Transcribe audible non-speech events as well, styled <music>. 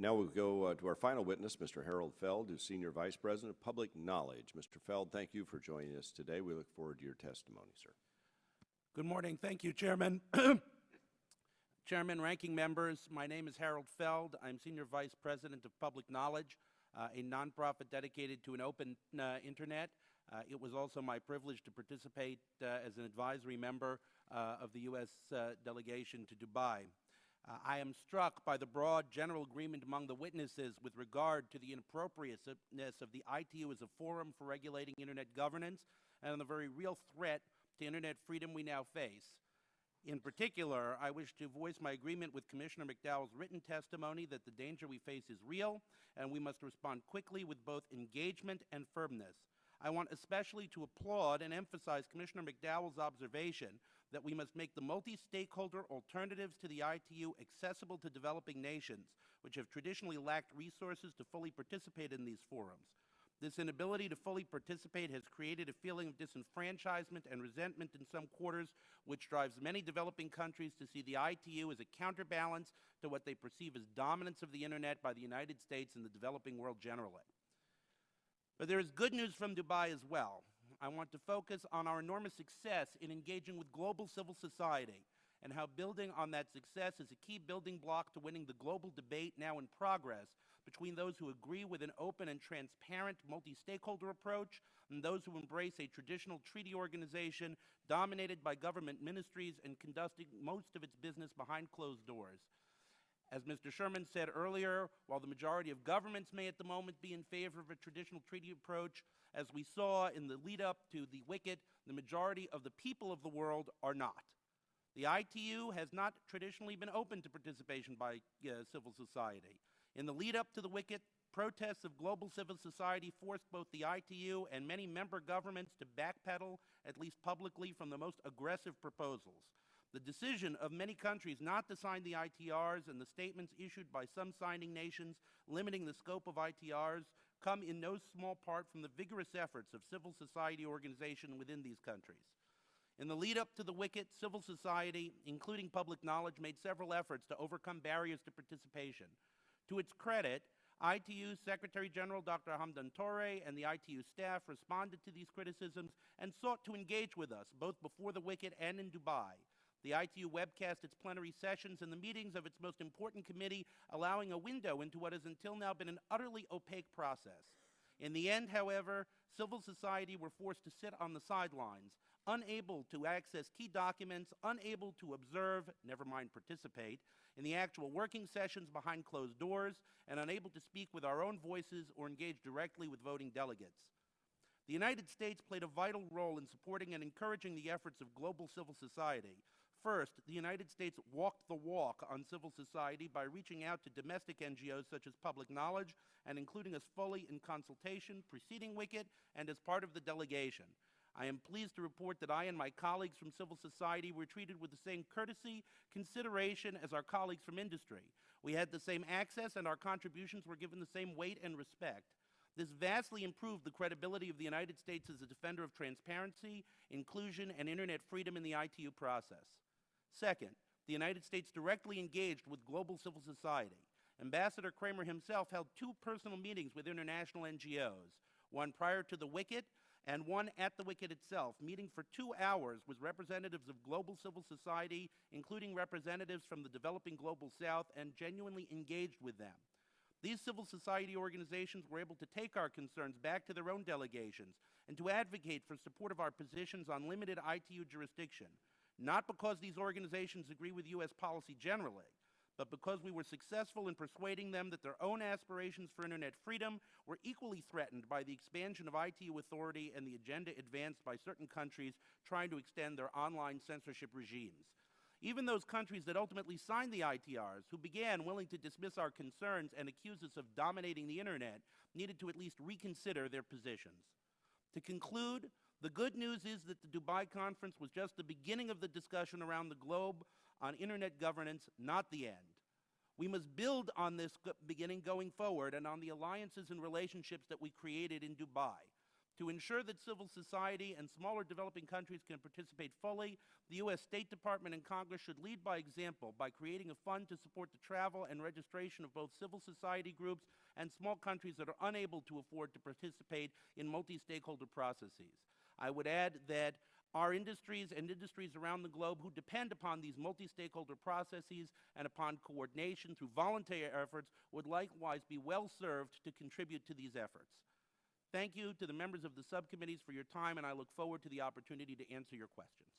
Now we'll go uh, to our final witness, Mr. Harold Feld, who's Senior Vice President of Public Knowledge. Mr. Feld, thank you for joining us today. We look forward to your testimony, sir. Good morning. Thank you, Chairman. <clears throat> Chairman, ranking members, my name is Harold Feld. I'm Senior Vice President of Public Knowledge, uh, a nonprofit dedicated to an open uh, internet. Uh, it was also my privilege to participate uh, as an advisory member uh, of the U.S. Delegation to Dubai. Uh, I am struck by the broad general agreement among the witnesses with regard to the inappropriateness of the ITU as a forum for regulating internet governance and the very real threat to internet freedom we now face. In particular, I wish to voice my agreement with Commissioner McDowell's written testimony that the danger we face is real and we must respond quickly with both engagement and firmness. I want especially to applaud and emphasize Commissioner McDowell's observation that we must make the multi-stakeholder alternatives to the ITU accessible to developing nations, which have traditionally lacked resources to fully participate in these forums. This inability to fully participate has created a feeling of disenfranchisement and resentment in some quarters, which drives many developing countries to see the ITU as a counterbalance to what they perceive as dominance of the Internet by the United States and the developing world generally. But there is good news from Dubai as well. I want to focus on our enormous success in engaging with global civil society and how building on that success is a key building block to winning the global debate now in progress between those who agree with an open and transparent multi-stakeholder approach and those who embrace a traditional treaty organization dominated by government ministries and conducting most of its business behind closed doors. As Mr. Sherman said earlier, while the majority of governments may at the moment be in favor of a traditional treaty approach, as we saw in the lead up to the WCIT, the majority of the people of the world are not. The ITU has not traditionally been open to participation by uh, civil society. In the lead up to the WCIT, protests of global civil society forced both the ITU and many member governments to backpedal, at least publicly, from the most aggressive proposals. The decision of many countries not to sign the ITRs and the statements issued by some signing nations limiting the scope of ITRs come in no small part from the vigorous efforts of civil society organizations within these countries. In the lead up to the WCIT, civil society, including public knowledge, made several efforts to overcome barriers to participation. To its credit, ITU Secretary General Dr. Hamadoun Touré and the ITU staff responded to these criticisms and sought to engage with us, both before the WCIT and in Dubai. The ITU webcast its plenary sessions and the meetings of its most important committee, allowing a window into what has until now been an utterly opaque process. In the end, however, civil society were forced to sit on the sidelines, unable to access key documents, unable to observe, never mind participate, in the actual working sessions behind closed doors, and unable to speak with our own voices or engage directly with voting delegates. The United States played a vital role in supporting and encouraging the efforts of global civil society, First, the United States walked the walk on civil society by reaching out to domestic NGOs such as Public Knowledge and including us fully in consultation preceding WCIT and as part of the delegation. I am pleased to report that I and my colleagues from civil society were treated with the same courtesy, consideration as our colleagues from industry. We had the same access and our contributions were given the same weight and respect. This vastly improved the credibility of the United States as a defender of transparency, inclusion, and Internet freedom in the ITU process. Second, the United States directly engaged with global civil society. Ambassador Kramer himself held two personal meetings with international NGOs, one prior to the WCIT and one at the WCIT itself, meeting for two hours with representatives of global civil society, including representatives from the developing global south, and genuinely engaged with them. These civil society organizations were able to take our concerns back to their own delegations and to advocate for support of our positions on limited ITU jurisdiction, not because these organizations agree with U.S. policy generally, but because we were successful in persuading them that their own aspirations for Internet freedom were equally threatened by the expansion of ITU authority and the agenda advanced by certain countries trying to extend their online censorship regimes. Even those countries that ultimately signed the ITRs, who began willing to dismiss our concerns and accuse us of dominating the Internet, needed to at least reconsider their positions. To conclude, the good news is that the Dubai conference was just the beginning of the discussion around the globe on Internet governance, not the end. We must build on this beginning going forward and on the alliances and relationships that we created in Dubai. To ensure that civil society and smaller developing countries can participate fully, the U.S. State Department and Congress should lead by example by creating a fund to support the travel and registration of both civil society groups and small countries that are unable to afford to participate in multi-stakeholder processes. I would add that our industries and industries around the globe who depend upon these multi-stakeholder processes and upon coordination through voluntary efforts would likewise be well served to contribute to these efforts. Thank you to the members of the subcommittees for your time, and I look forward to the opportunity to answer your questions.